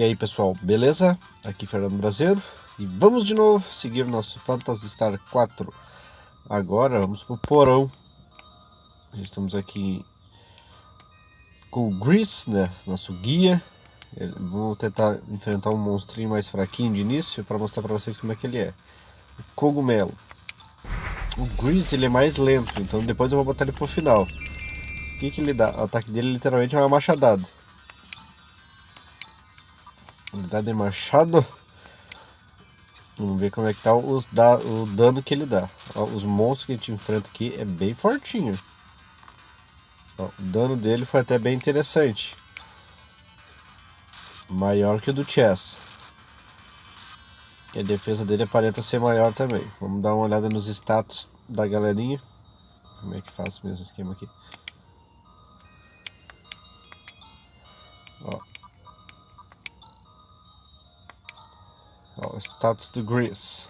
E aí pessoal, beleza? Aqui Fernando Brasileiro e vamos de novo seguir nosso Phantasy Star 4. Agora vamos pro porão. Já estamos aqui com o Grease, né? Nosso guia. Vamos tentar enfrentar um monstrinho mais fraquinho de início para mostrar para vocês como é que ele é. O cogumelo. O Grease ele é mais lento, então depois eu vou botar ele pro final. O que, que ele dá? O ataque dele literalmente é uma machadada. Dá de machado. Vamos ver como é que tá os da, o dano que ele dá. Ó, os monstros que a gente enfrenta aqui é bem fortinho. Ó, o dano dele foi até bem interessante. Maior que o do Chess. E a defesa dele aparenta ser maior também. Vamos dar uma olhada nos status da galerinha. Como é que faz o mesmo esquema aqui? Status do Grease.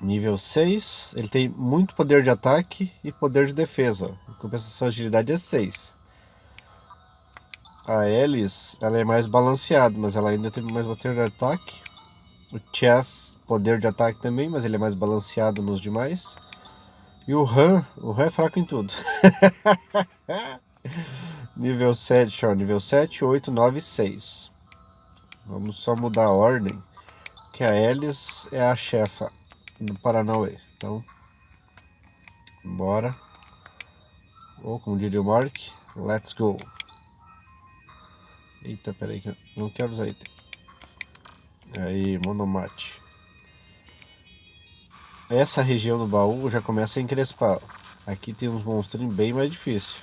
Nível 6, ele tem muito poder de ataque e poder de defesa. Em compensação, a agilidade é 6. A Alice, ela é mais balanceada, mas ela ainda tem mais poder de ataque o Chess, poder de ataque também, mas ele é mais balanceado nos demais. E o Han, o Han é fraco em tudo. nível 7, ó, nível 7, 8, 9, 6. Vamos só mudar a ordem, que a Alice é a chefa do Paranauê. Então, bora. Ou como diria o Mark, let's go. Eita, peraí que eu não quero usar item. Aí, monomate. Essa região do baú já começa a encrespar. Aqui tem uns monstrinhos bem mais difíceis.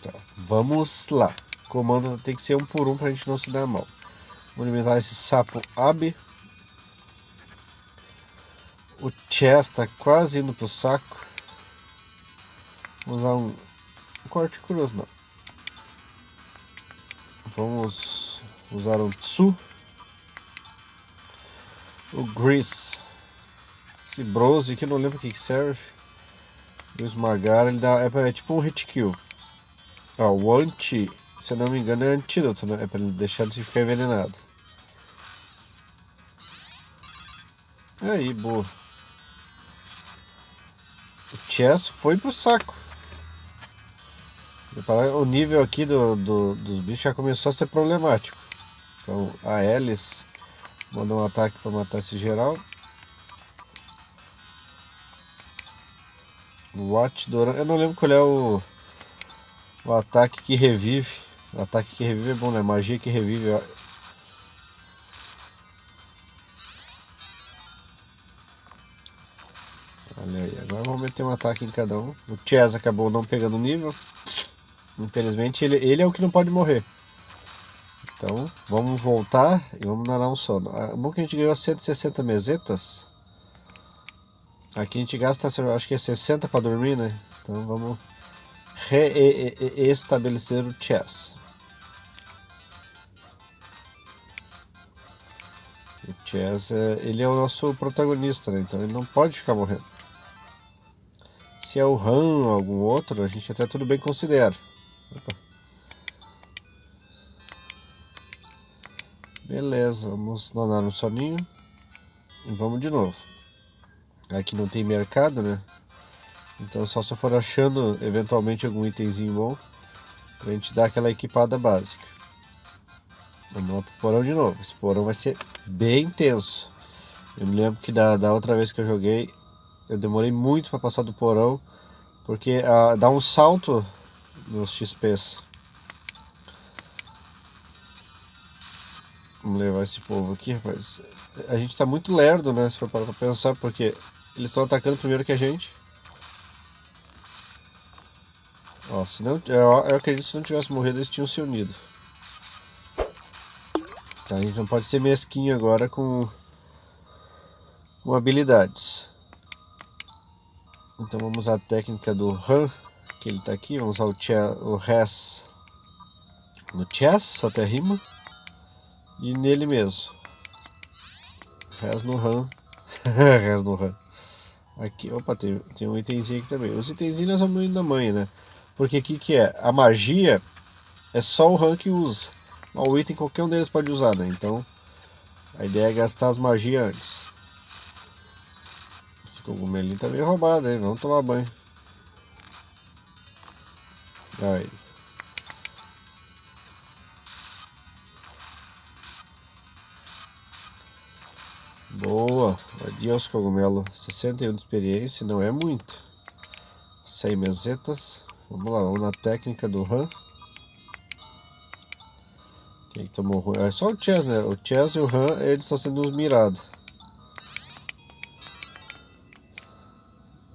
Tá, vamos lá. Comando tem que ser um por um para a gente não se dar mal. Vou alimentar esse sapo Ab. O Chess está quase indo pro saco. Vou usar um, um corte cruz, não. Vamos usar o Tsu, o Grease, esse Brose que não lembro o que, que serve, o Esmagar, ele dá, é, é tipo um hit kill. Ó, o Anti, se eu não me engano, é antídoto, né? É para ele deixar de ficar envenenado. Aí, boa. O Chess foi pro saco. O nível aqui do, do, dos bichos já começou a ser problemático. Então a Alice mandou um ataque para matar esse geral. Watch Doran, eu não lembro qual é o, o ataque que revive. Ataque que revive é bom, né? Magia que revive. Olha aí, agora vamos meter um ataque em cada um. O Chess acabou não pegando nível. Infelizmente ele, ele é o que não pode morrer. Então, vamos voltar e vamos nanar um sono. É bom que a gente ganhou 160 mesetas. Aqui a gente gasta, acho que é 60 para dormir, né? Então vamos reestabelecer o chess. O chess, é, ele é o nosso protagonista, né? Então ele não pode ficar morrendo. Se é o Han ou algum outro, a gente até tudo bem considera. Opa. Beleza, vamos danar um soninho. E vamos de novo. Aqui não tem mercado, né? Então só se eu for achando eventualmente algum itemzinho bom. Pra gente dar aquela equipada básica. Vamos lá pro porão de novo. Esse porão vai ser bem intenso. Eu me lembro que da, da outra vez que eu joguei, eu demorei muito para passar do porão. Porque ah, dá um salto nos XPs. Vamos levar esse povo aqui, rapaz. A gente tá muito lerdo, né? Se for parar pra pensar, porque eles estão atacando primeiro que a gente. Ó, se não, eu, eu acredito que se não tivesse morrido, eles tinham se unido. Tá, a gente não pode ser mesquinho agora com, com habilidades. Então vamos usar a técnica do Han, que ele tá aqui. Vamos usar o, chess, o Res no Chess, até rima. E nele mesmo. Res no RAM. Res no RAM. Aqui, opa, tem, tem um itemzinho aqui também. Os itenzinhos nós vamos indo na mãe, né? Porque o que é? A magia, é só o Han que usa. Mas o item qualquer um deles pode usar, né? Então a ideia é gastar as magias antes. Esse cogumelinho tá meio roubado, hein? Vamos tomar banho. Aí. Boa, adiós cogumelo, 61 de experiência, não é muito. 100 mesetas, vamos lá, vamos na técnica do RAM. Que tomou ruim? É só o Chess, né? O Chess e o Han, eles estão sendo uns mirados.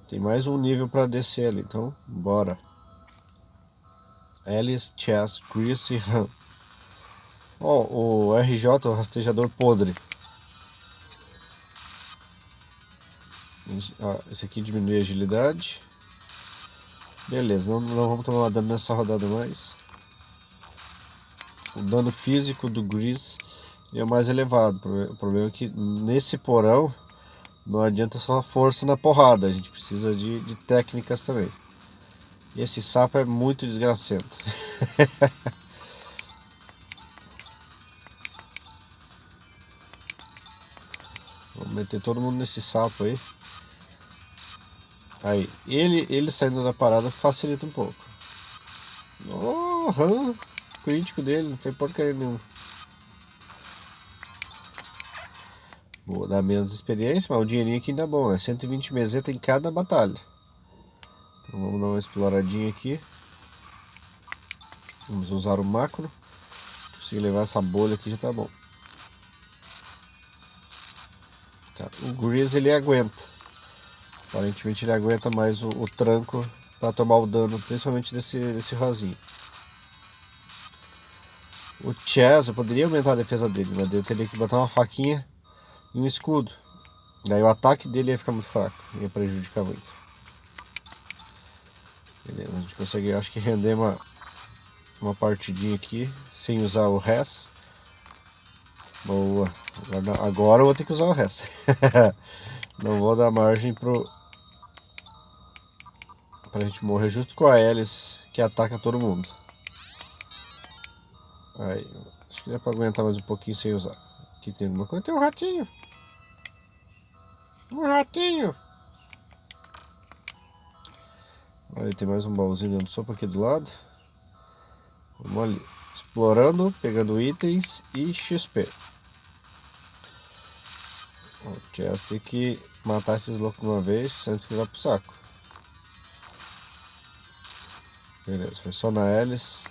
Tem mais um nível para descer ali, então bora. Alice, Chess, Chris e Han. Ó, oh, o RJ, o rastejador podre. esse aqui diminui a agilidade. Beleza, não, não vamos tomar dano nessa rodada mais. O dano físico do Grease é o mais elevado. O problema é que nesse porão não adianta só força na porrada. A gente precisa de, de técnicas também. E esse sapo é muito desgracento. Vamos meter todo mundo nesse sapo aí. Aí, ele, ele saindo da parada facilita um pouco. Oh, hum, crítico dele, não foi porcaria nenhuma. Vou dar menos experiência, mas o dinheirinho aqui ainda é bom. É 120 meseta em cada batalha. Então vamos dar uma exploradinha aqui. Vamos usar o macro. Se conseguir levar essa bolha aqui já tá bom. Tá. O Grease ele aguenta. Aparentemente ele aguenta mais o, o tranco para tomar o dano, principalmente desse, desse rosinho. O Chess, eu poderia aumentar a defesa dele, mas eu teria que botar uma faquinha e um escudo. Daí o ataque dele ia ficar muito fraco, ia prejudicar muito. Beleza, a gente consegue, acho que render uma, uma partidinha aqui, sem usar o res. Boa, agora, eu vou ter que usar o res. Não vou dar margem pro, Pra gente morrer justo com a Alice que ataca todo mundo. Aí, acho que dá pra aguentar mais um pouquinho sem usar. Aqui tem uma coisa, tem um ratinho. Um ratinho. Olha, tem mais um baúzinho dando sopa aqui do lado. Vamos ali. Explorando, pegando itens e XP. O Chest tem que matar esses loucos uma vez antes que vá pro saco. Beleza, foi só na Ellis.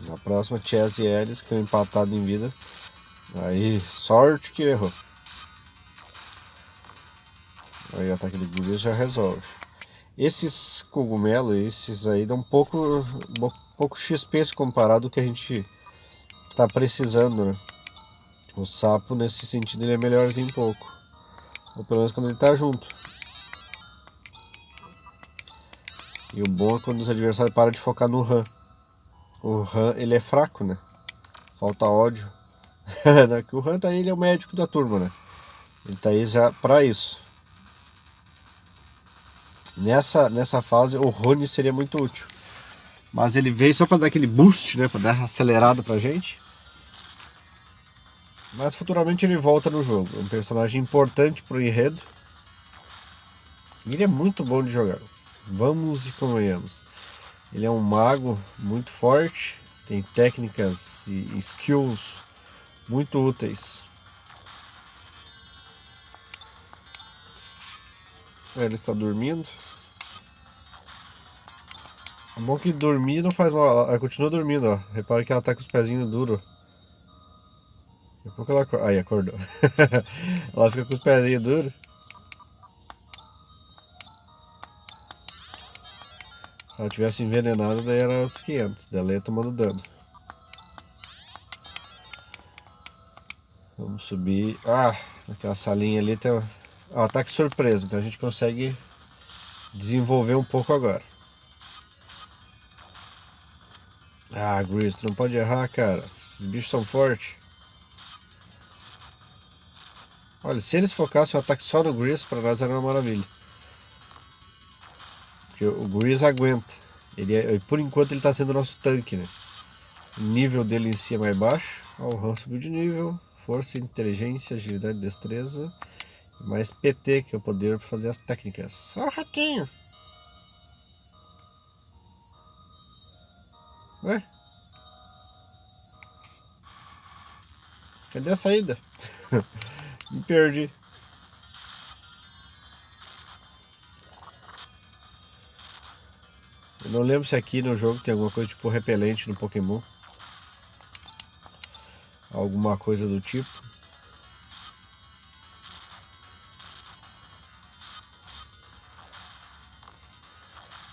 Na próxima, Chess e Ellis, que estão empatados em vida. Aí, sorte que errou. Aí o ataque de Gurias já resolve. Esses cogumelos, esses aí, dão pouco, pouco XP comparado ao que a gente está precisando, né? O sapo, nesse sentido, ele é melhorzinho um pouco. Ou pelo menos quando ele está junto. E o bom é quando os adversários param de focar no Han. O Han, ele é fraco, né? Falta ódio. Né? que o Han tá aí, ele é o médico da turma, né? Ele tá aí já pra isso. Nessa, nessa fase, o Rony seria muito útil. Mas ele veio só para dar aquele boost, né? Para dar acelerada pra gente. Mas futuramente ele volta no jogo. É um personagem importante pro enredo. E ele é muito bom de jogar. Vamos e convenhamos. Ele é um mago muito forte, tem técnicas e skills muito úteis. Ele está dormindo. É bom que dormir não faz mal, ela continua dormindo, ó. Repara que ela tá com os pezinhos duros. Daqui a pouco ela... Aí, acordou. ela fica com os pezinhos duros. Ela tivesse envenenada, daí era os 500. Dela ia tomando dano. Vamos subir. Ah, naquela salinha ali tem um ataque surpresa. Então a gente consegue desenvolver um pouco agora. Ah, Gris, tu não pode errar, cara. Esses bichos são fortes. Olha, se eles focassem o ataque só no Gris, pra nós era uma maravilha. Porque o Grease aguenta. Ele é, por enquanto ele está sendo nosso tanque, né? O nível dele em si é mais baixo. Ó, o Han subiu de nível. Força, inteligência, agilidade, destreza. Mais PT, que é o poder para fazer as técnicas. Ó, ratinho! Ué? Cadê a saída? Me perdi. Eu não lembro se aqui no jogo tem alguma coisa tipo repelente no Pokémon. Alguma coisa do tipo.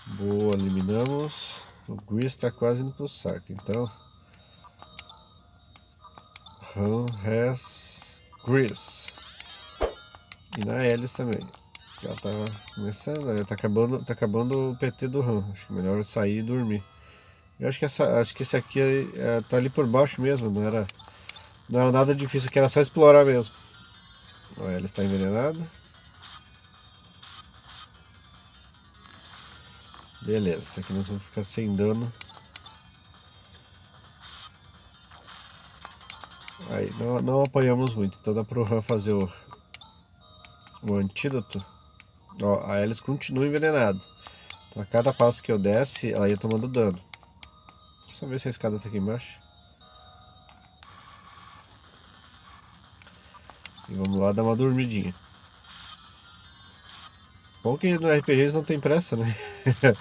Boa, eliminamos. O Grease está quase indo pro saco, então. Run has Grease. E na Alice também. Já tá começando, tá acabando, tá acabando o PT do RAM. Acho que é melhor sair e dormir. Eu acho que essa, acho que esse aqui é, tá ali por baixo mesmo, não era, não era nada difícil, que era só explorar mesmo. Olha, ela está envenenada. Beleza, esse aqui nós vamos ficar sem dano. Aí, não, não apanhamos muito, então dá pro Han fazer o, o antídoto. Ó, a Alice continua envenenada. Então a cada passo que eu desce, ela ia tomando dano. Só ver se a escada tá aqui embaixo. E vamos lá dar uma dormidinha. Bom que no RPG eles não tem pressa, né?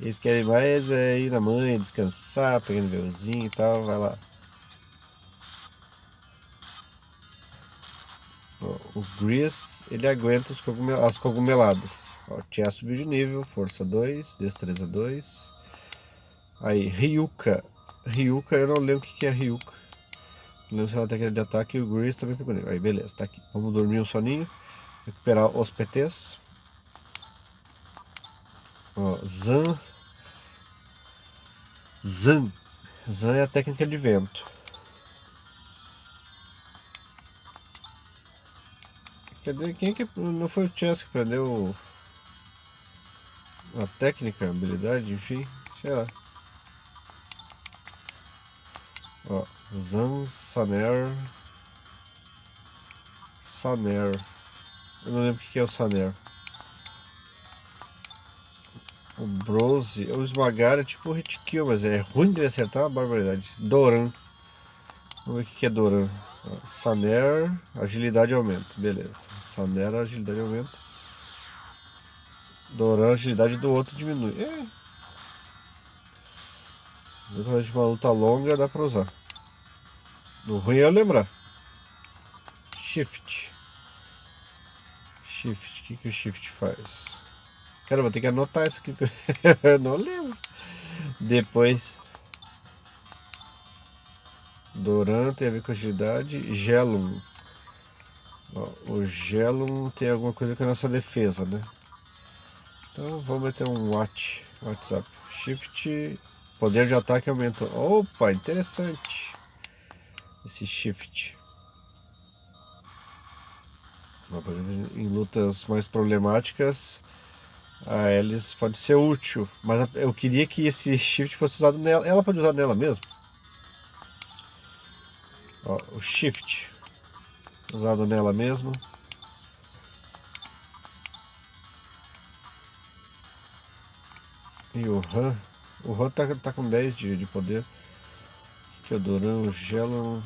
eles querem mais é ir na mãe, descansar, pegar nívelzinho e tal, vai lá. O Grease, ele aguenta cogumel, as cogumeladas. Ó, Tia subiu de nível, força 2, destreza 2. Aí, Ryuka. Ryuka, eu não lembro o que é Ryuka. Não lembro se é uma técnica de ataque e o Grease também ficou nível. Aí, beleza, tá aqui. Vamos dormir um soninho. Recuperar os PTs. Ó, Zan. Zan. Zan é a técnica de vento. Cadê? Quem que. Não foi o Chess que aprendeu a técnica, a habilidade, enfim, sei lá. Ó, Zan Saner. Saner. Eu não lembro o que é o Saner. O Brose, o esmagar é tipo o hit kill, mas é ruim de acertar, uma barbaridade. Doran. Vamos ver o que é Doran. Saner, agilidade aumenta. Beleza. Saner, agilidade aumenta. Doran, agilidade do outro diminui. É. Exatamente uma luta longa dá pra usar. O ruim é lembrar. Shift. Shift. O que, que o Shift faz? Cara, vou ter que anotar isso aqui. eu não lembro. Depois. Doran tem a agilidade. Gelum. O Gelum tem alguma coisa com a nossa defesa, né? Então vou meter um Watch, WhatsApp. Shift. Poder de ataque aumenta. Opa, interessante. Esse Shift. Por exemplo, em lutas mais problemáticas, a Alice pode ser útil. Mas eu queria que esse Shift fosse usado nela. Ela pode usar nela mesmo? Ó, o shift usado nela mesmo. E o RAM. O RAM tá, tá com 10 de, de poder. Que o Duran, o Gelo.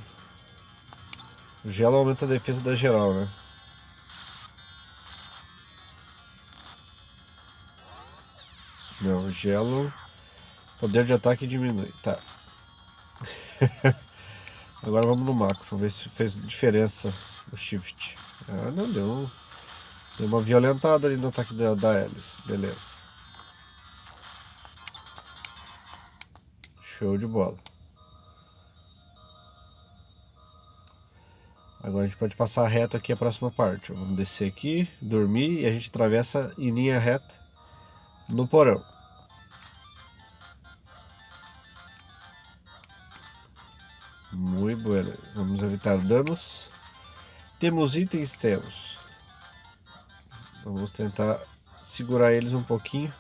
O Gelo aumenta a defesa da geral, né? Não, o Gelo. Poder de ataque diminui. Tá. Agora vamos no macro, vamos ver se fez diferença o shift. Ah, não deu. Deu uma violentada ali no ataque da, da Alice. Beleza. Show de bola. Agora a gente pode passar reto aqui a próxima parte. Vamos descer aqui, dormir e a gente atravessa em linha reta no porão. Muito bueno. Vamos evitar danos. Temos itens? Temos. Vamos tentar segurar eles um pouquinho.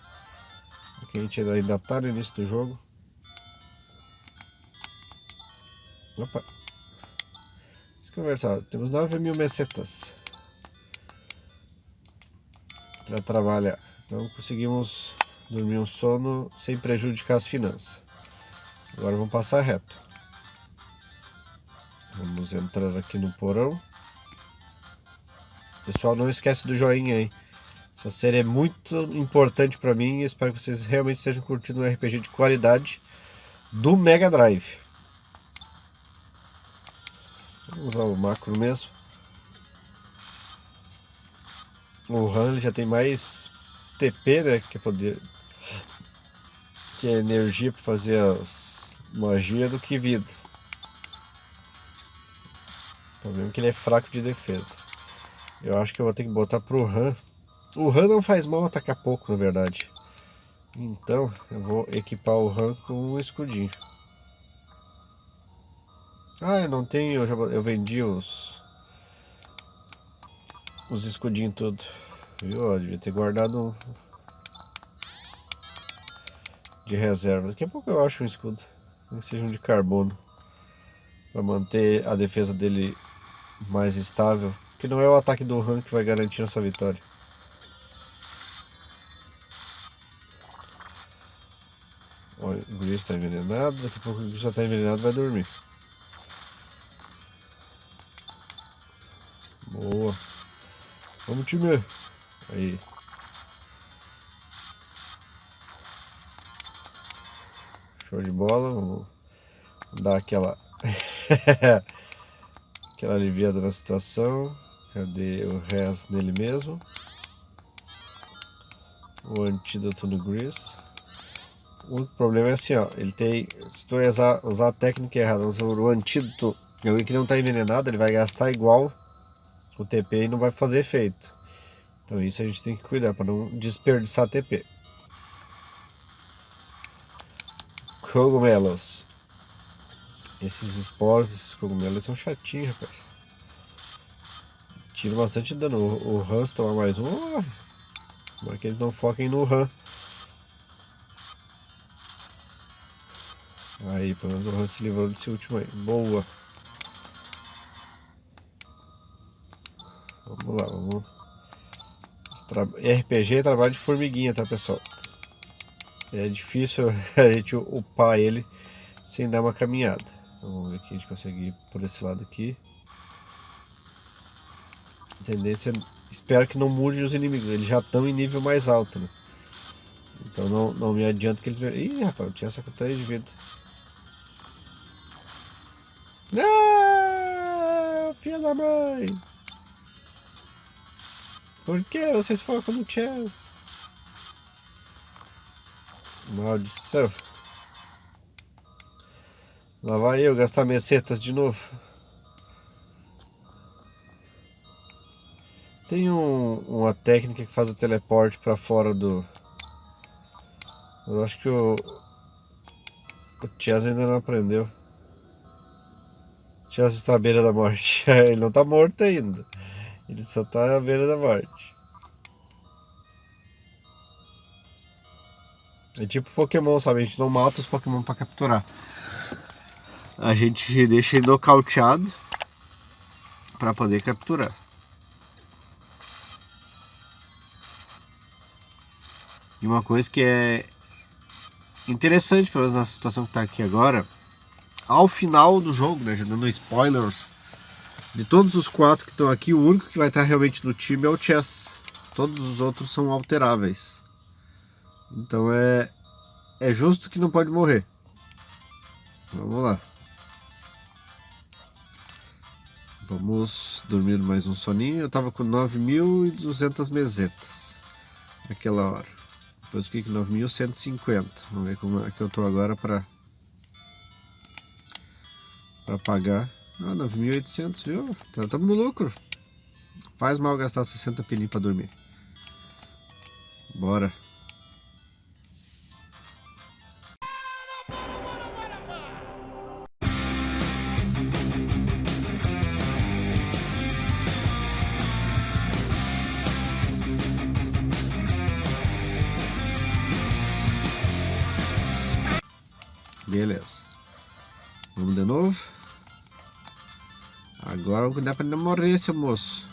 Porque a gente ainda está no início do jogo. Opa. Vamos conversar. Temos 9 mil mesetas para trabalhar. Então conseguimos dormir um sono sem prejudicar as finanças. Agora vamos passar reto. Vamos entrar aqui no porão. Pessoal, não esquece do joinha aí. Essa série é muito importante para mim e espero que vocês realmente estejam curtindo um RPG de qualidade do Mega Drive. Vamos usar o macro mesmo. O Han já tem mais TP, né? Que é poder. Que é energia para fazer as magia do que vida. Problema é que ele é fraco de defesa. Eu acho que eu vou ter que botar pro Han. O Han não faz mal atacar pouco, na verdade. Então, eu vou equipar o Han com um escudinho. Ah, eu não tenho, eu, já, eu vendi os os escudinhos tudo. Viu? Eu devia ter guardado de reserva. Daqui a pouco eu acho um escudo. Que seja um de carbono. Para manter a defesa dele mais estável. Que não é o ataque do Han que vai garantir nossa vitória. Olha, o Gris está envenenado. Daqui a pouco o Gris já está envenenado vai dormir. Boa. Vamos, time. Aí. Show de bola. Vamos dar aquela... aquela aliviada na situação. Cadê o res nele mesmo? O antídoto no Grease. O problema é assim, ó. Ele tem... Se tu usar, usar a técnica errada, usar o antídoto... Alguém que não está envenenado, ele vai gastar igual o TP e não vai fazer efeito. Então isso a gente tem que cuidar para não desperdiçar TP. Cogumelos. Esses esporos, esses cogumelos são chatinhos, rapaz. Tira bastante dano. O, o Hans toma mais um. Oh, que eles não foquem no Han. Aí, pelo menos o Han se livrou desse último aí. Boa. Vamos lá, vamos. Tra... RPG é trabalho de formiguinha, tá pessoal? É difícil a gente upar ele sem dar uma caminhada. Então vamos ver aqui, a gente consegue ir por esse lado aqui. A tendência, espero que não mude os inimigos, eles já estão em nível mais alto, né? Então não, não me adianta que eles... Ih, rapaz, eu tinha essa conta de vida. Não, filha da mãe! Por que vocês focam no chess? Maldição. Lá vai eu gastar minhas setas de novo. Tem um, uma técnica que faz o teleporte para fora do... Eu acho que o... O Chess ainda não aprendeu. Chess está à beira da morte. Ele não está morto ainda. Ele só tá à beira da morte. É tipo Pokémon, sabe? A gente não mata os Pokémon pra capturar. A gente deixa ele nocauteado pra poder capturar. E uma coisa que é interessante, pelo menos na situação que tá aqui agora, ao final do jogo, né, já dando spoilers, de todos os quatro que estão aqui, o único que vai estar realmente no time é o Chess. Todos os outros são alteráveis. Então é, é justo que não pode morrer. Vamos lá. Vamos dormir mais um soninho. Eu tava com 9.200 mesetas naquela hora. Depois fiquei com 9.150. Vamos ver como é que eu tô agora para para pagar ah, 9.800, viu? Tá, no lucro. Faz mal gastar 60 pilinhos para dormir. Bora. Vamos cuidar pra não morrer, seu moço.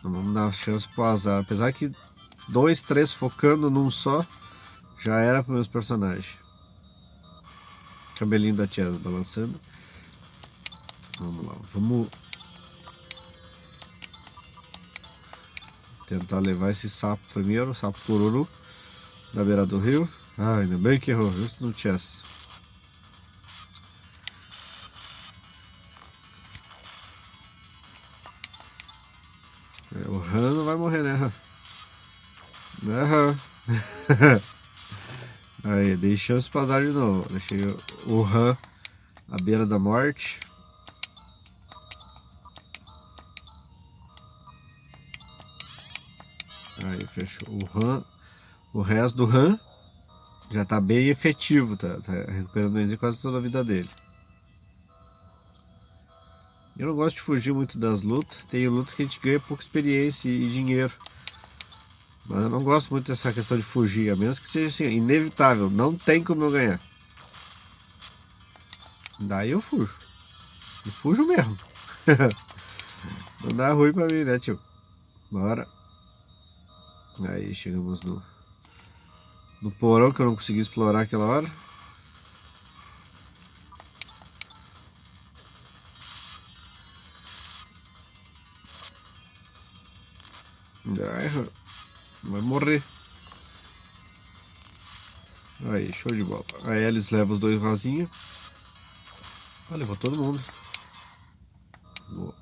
Não vamos dar chance pro azar. Apesar que dois, três focando num só, já era para meus personagens. Cabelinho da Chess balançando. Vamos lá, vamos tentar levar esse sapo primeiro, sapo cururu, da beira do rio. Ah, ainda bem que errou, justo no chess. O Han não vai morrer, né, Han? Aham. Aí, dei chance para azar de novo. Deixei o Han à beira da morte. Aí, fechou. O RAM, o resto do RAM já tá bem efetivo, tá, tá recuperando quase toda a vida dele. Eu não gosto de fugir muito das lutas. Tem lutas que a gente ganha pouca experiência e dinheiro. Mas eu não gosto muito dessa questão de fugir, a menos que seja assim, inevitável. Não tem como eu ganhar. Daí eu fujo. E fujo mesmo. não dá ruim pra mim, né, tio? Bora. Aí chegamos no, no porão que eu não consegui explorar aquela hora. Ai, vai morrer. Aí, show de bola. Aí eles levam os dois rosinha. Ah, levou todo mundo.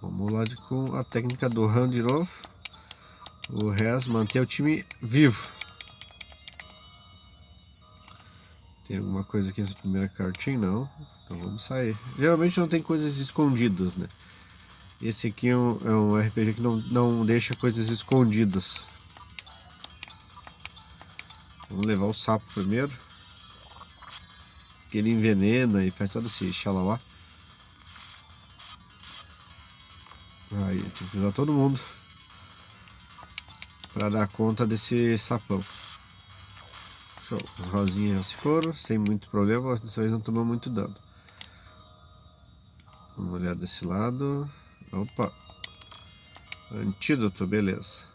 Vamos lá de, com a técnica do run de novo. O resto, manter o time vivo. Tem alguma coisa aqui nessa primeira cartinha? Não. Então vamos sair. Geralmente não tem coisas escondidas, né? Esse aqui é um, é um RPG que não, não deixa coisas escondidas. Vamos levar o sapo primeiro. Que ele envenena e faz todo esse xalala. Aí, tem que levar todo mundo para dar conta desse sapão. Show. Os rosinhas já se foram, sem muito problema, dessa vez não tomou muito dano. Vamos olhar desse lado. Opa! Antídoto, beleza.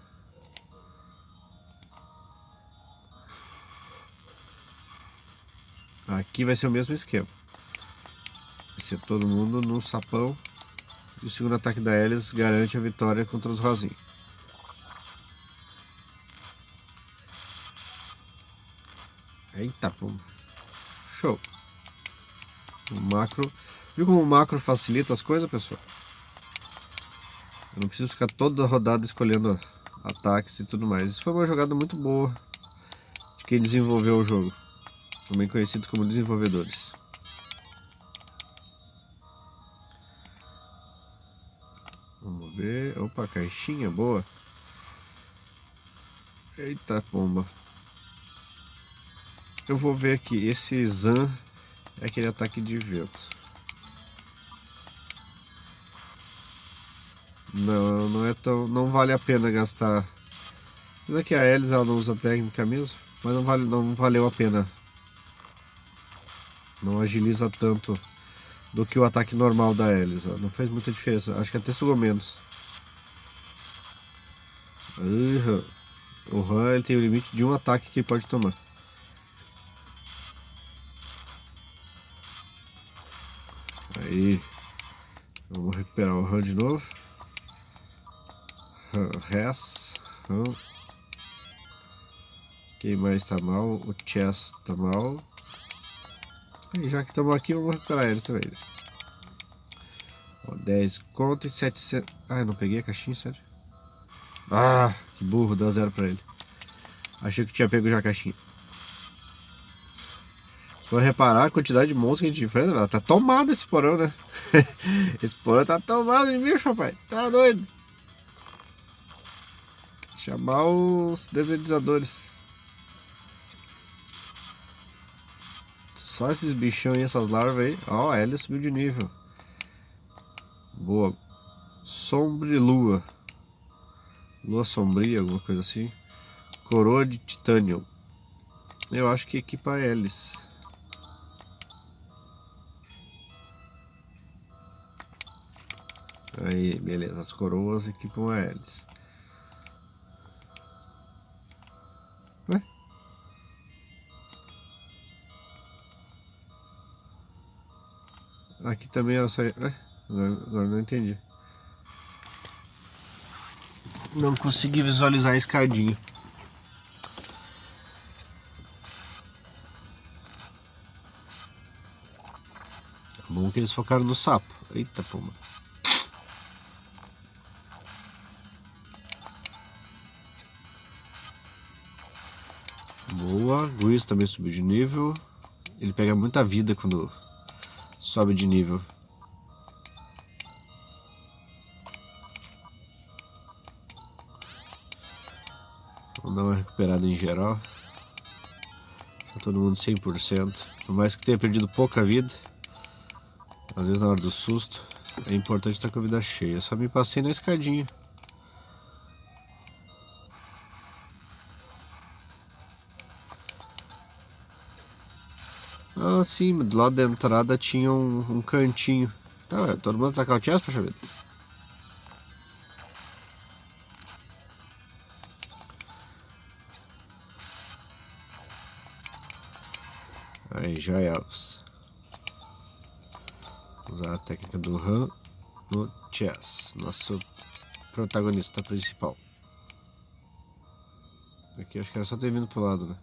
Aqui vai ser o mesmo esquema. Vai ser todo mundo no sapão. E o segundo ataque da Alice garante a vitória contra os rosinhos. Eita, pô. Show. O macro. Viu como o macro facilita as coisas, pessoal? Eu não preciso ficar toda rodada escolhendo ataques e tudo mais. Isso foi uma jogada muito boa de quem desenvolveu o jogo. Também conhecido como desenvolvedores. Vamos ver. Opa, caixinha boa. Eita pomba. Eu vou ver aqui, esse Zan é aquele ataque de vento. Não, não é tão. não vale a pena gastar. Mas aqui a Elisa ela não usa técnica mesmo, mas não, vale, não valeu a pena. Não agiliza tanto do que o ataque normal da Elisa. Não fez muita diferença. Acho que até sugou menos. Uhum. O Han ele tem o limite de um ataque que ele pode tomar. Aí. Vamos recuperar o RAM de novo. RAM. Quem mais tá mal? O Chess tá mal. E já que estamos aqui, vamos recuperar eles também. Né? Ó, 10 conto e 700. Ah, não peguei a caixinha, sério? Ah, que burro, deu zero pra ele. Achei que tinha pego já a caixinha. Se for reparar a quantidade de monstros que a gente enfrenta, ela tá tomado esse porão, né? esse porão tá tomado de bicho, rapaz. Tá doido. Chamar os desenizadores. Só esses bichão e essas larvas aí. Ó, a Ellie subiu de nível. Boa. Sombre lua. Lua sombria, alguma coisa assim. Coroa de titânio. Eu acho que equipa a hélice. Aí, beleza. As coroas equipam a hélice. Aqui também ela só... Ué? Agora, não entendi. Não consegui visualizar a escadinha. Bom que eles focaram no sapo. Eita, pomba. Boa. Grease também subiu de nível. Ele pega muita vida quando sobe de nível. Vamos dar uma recuperada em geral. Tá todo mundo 100%. Por mais que tenha perdido pouca vida. Às vezes na hora do susto é importante estar com a vida cheia. só me passei na escadinha. Ah, sim, do lado da entrada tinha um, um cantinho. Tá, todo mundo com o chest, poxa vida. Aí, já usar a técnica do Han no chess, nosso protagonista principal. Aqui acho que era só ter vindo pro lado, né?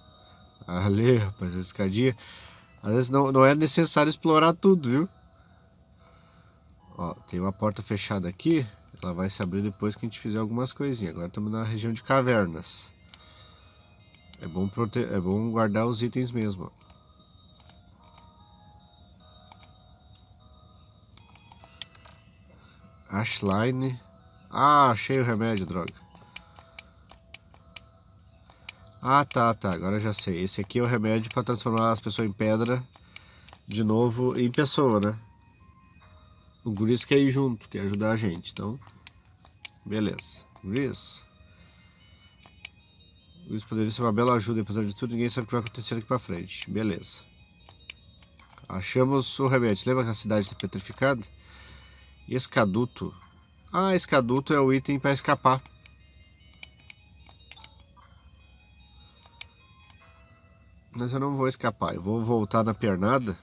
Ali, rapaz, essa escadinha. Às vezes não, não é necessário explorar tudo, viu? Ó, tem uma porta fechada aqui. Ela vai se abrir depois que a gente fizer algumas coisinhas. Agora estamos na região de cavernas. É bom, prote... é bom guardar os itens mesmo. Ashline. Ah, achei o remédio, droga. Ah, tá, tá. Agora já sei. Esse aqui é o remédio para transformar as pessoas em pedra de novo em pessoa, né? O Gris quer ir junto, quer ajudar a gente. Então, beleza. Gris. Gris poderia ser uma bela ajuda. Apesar de tudo, ninguém sabe o que vai acontecer aqui pra frente. Beleza. Achamos o remédio. Lembra que a cidade está petrificada? Escaduto. Ah, escaduto é o item para escapar. Mas eu não vou escapar, eu vou voltar na pernada.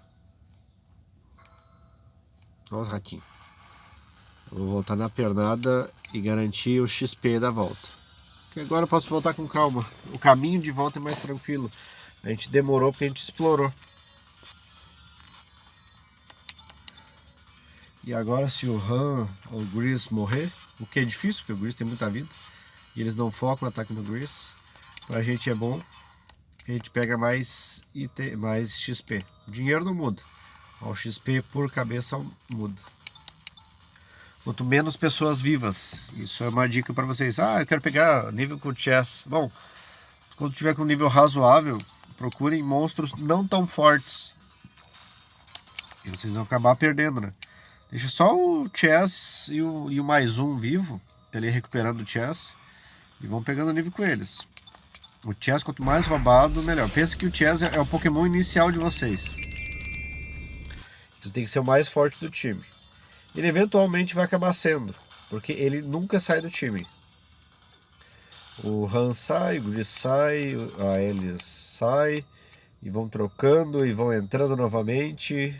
Olha os ratinhos. Eu vou voltar na pernada e garantir o XP da volta. Porque agora eu posso voltar com calma. O caminho de volta é mais tranquilo. A gente demorou porque a gente explorou. E agora se o Han ou o Gris morrer, o que é difícil, porque o Gris tem muita vida, e eles não focam o ataque no Gris, pra gente é bom, que a gente pega mais, IT, mais XP. O dinheiro não muda, o XP por cabeça muda. Quanto menos pessoas vivas, isso é uma dica para vocês. Ah, eu quero pegar nível com chess. Bom, quando tiver com nível razoável, procurem monstros não tão fortes. E vocês vão acabar perdendo, né? Deixa só o Chess e o, e o mais um vivo, ele recuperando o Chess. E vão pegando nível com eles. O Chess, quanto mais roubado, melhor. Pensa que o Chess é, o Pokémon inicial de vocês. Ele tem que ser o mais forte do time. Ele eventualmente vai acabar sendo, porque ele nunca sai do time. O Han sai, o Gris sai, a Elis sai, e vão trocando e vão entrando novamente.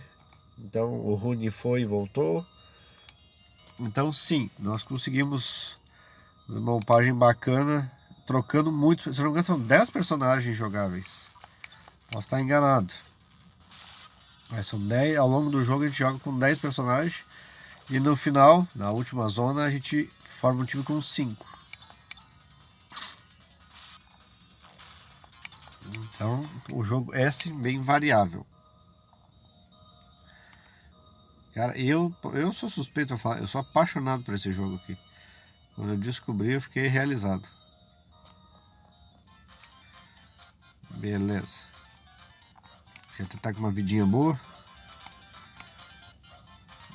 Então o Rune foi e voltou. Então sim, nós conseguimos uma upagem bacana, trocando muito. Se não me engano, são 10 personagens jogáveis. Posso estar enganado. Mas são 10, ao longo do jogo a gente joga com 10 personagens. E no final, na última zona, a gente forma um time com 5. Então o jogo é sim, bem variável. Cara, eu, eu sou suspeito a falar, eu sou apaixonado por esse jogo aqui. Quando eu descobri, eu fiquei realizado. Beleza. Já tá com uma vidinha boa.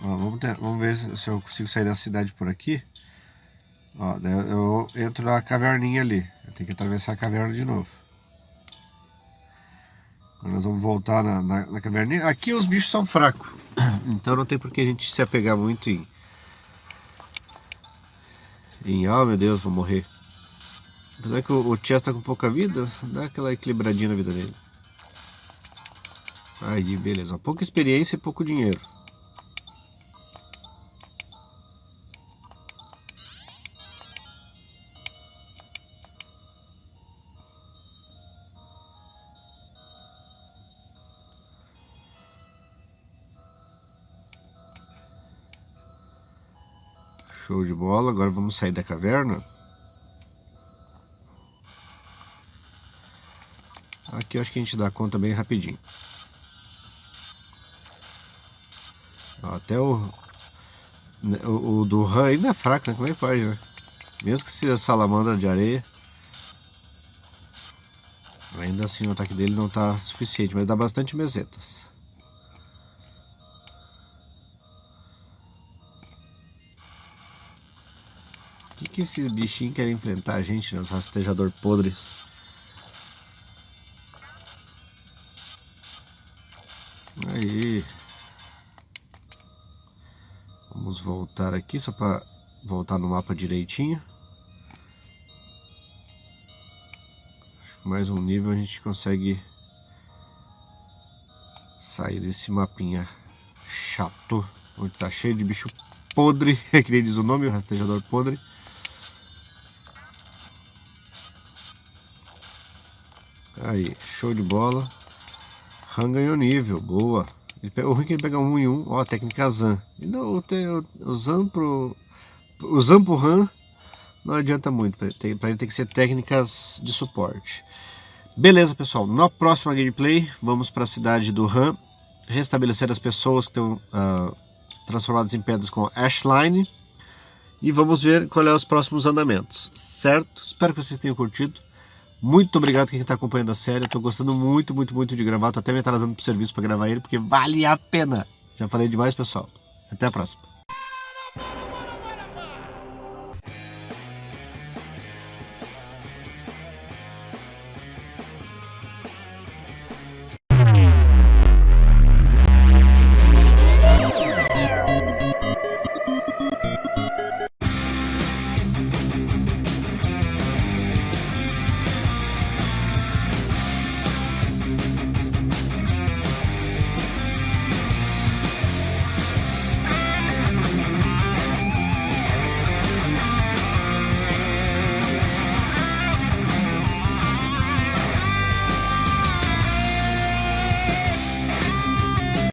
Ó, vamos, ter, vamos ver se eu consigo sair da cidade por aqui. Ó, eu entro na caverninha ali. Eu tenho que atravessar a caverna de novo. Agora nós vamos voltar na, na, na caverninha. Aqui os bichos são fracos. Então não tem por que a gente se apegar muito em, Em, oh meu Deus, vou morrer. Apesar que o, o Chess tá com pouca vida, dá aquela equilibradinha na vida dele. Aí, beleza. Pouca experiência e pouco dinheiro. Show de bola. Agora vamos sair da caverna. Aqui eu acho que a gente dá conta bem rapidinho. Até o, né, o, o do Han ainda é fraco, né? Como é que pode, né? Mesmo que seja salamandra de areia. Ainda assim o ataque dele não está suficiente, mas dá bastante mesetas. O que, que esses bichinhos querem enfrentar a gente, né? Os rastejador podres. Voltar aqui só para voltar no mapa direitinho. Mais um nível a gente consegue sair desse mapinha chato, onde tá cheio de bicho podre, que nem diz o nome, o rastejador podre. Aí, show de bola. Han ganhou nível, boa. Ele, o ruim é que ele pega um em um, ó, técnica Zan. Não, o, o Zan pro. O Zan pro Han não adianta muito, para ele, ele tem que ser técnicas de suporte. Beleza, pessoal. Na próxima gameplay, vamos para a cidade do Han, restabelecer as pessoas que estão uh, transformadas em pedras com Ashline e vamos ver qual é os próximos andamentos, certo? Espero que vocês tenham curtido. Muito obrigado quem está acompanhando a série. Estou gostando muito, muito, muito de gravar. Estou até me atrasando para o serviço para gravar ele, porque vale a pena. Já falei demais, pessoal. Até a próxima.